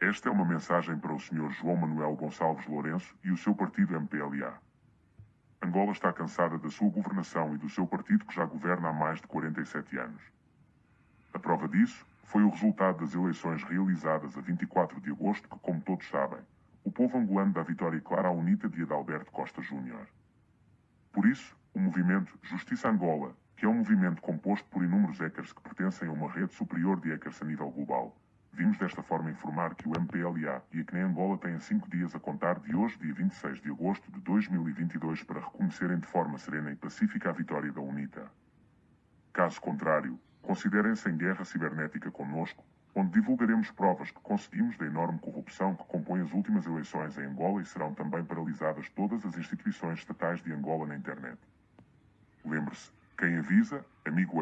Esta é uma mensagem para o Sr. João Manuel Gonçalves Lourenço e o seu partido MPLA. Angola está cansada da sua governação e do seu partido que já governa há mais de 47 anos. A prova disso foi o resultado das eleições realizadas a 24 de agosto que, como todos sabem, o povo angolano dá vitória clara à UNITA de Adalberto Costa Júnior. Por isso, o movimento Justiça Angola, que é um movimento composto por inúmeros hackers que pertencem a uma rede superior de hackers a nível global, Vimos desta forma informar que o MPLA e a CNE Angola têm cinco dias a contar de hoje, dia 26 de agosto de 2022, para reconhecerem de forma serena e pacífica a vitória da UNITA. Caso contrário, considerem-se em guerra cibernética conosco, onde divulgaremos provas que conseguimos da enorme corrupção que compõe as últimas eleições em Angola e serão também paralisadas todas as instituições estatais de Angola na internet. Lembre-se, quem avisa, amigo é.